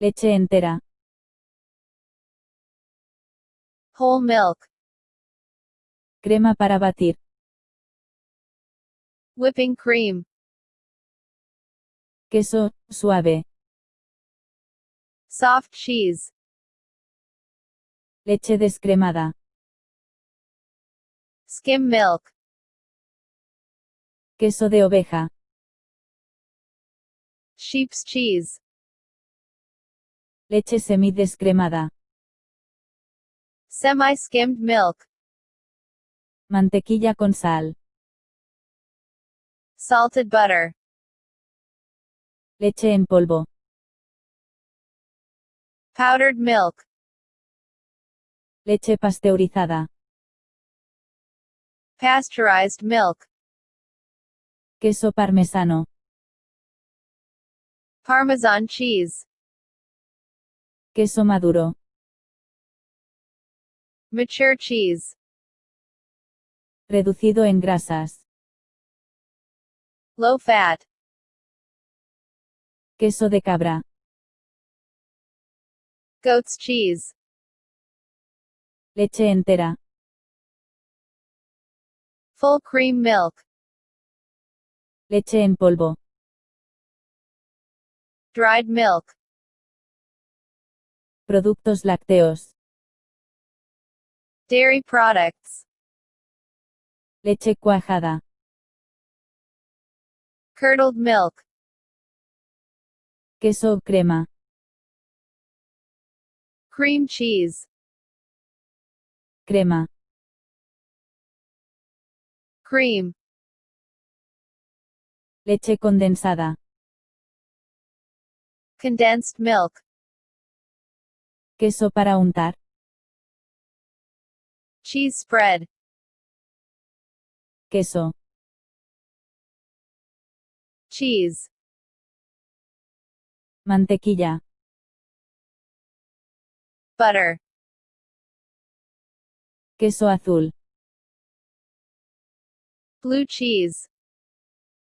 Leche entera. Whole milk. Crema para batir. Whipping cream. Queso, suave. Soft cheese. Leche descremada. Skim milk. Queso de oveja. Sheep's cheese. Leche semidescremada. Semi-skimmed milk. Mantequilla con sal. Salted butter. Leche en polvo. Powdered milk. Leche pasteurizada. Pasteurized milk. Queso parmesano. Parmesan cheese. Queso maduro. Mature cheese. Reducido en grasas. Low fat. Queso de cabra. Goat's cheese. Leche entera. Full cream milk. Leche en polvo. Dried milk. Productos lácteos. Dairy products. Leche cuajada. Curdled milk. Queso crema. Cream cheese. Crema. Cream. Leche condensada. Condensed milk. Queso para untar. Cheese spread. Queso. Cheese. Mantequilla. Butter. Queso azul. Blue cheese.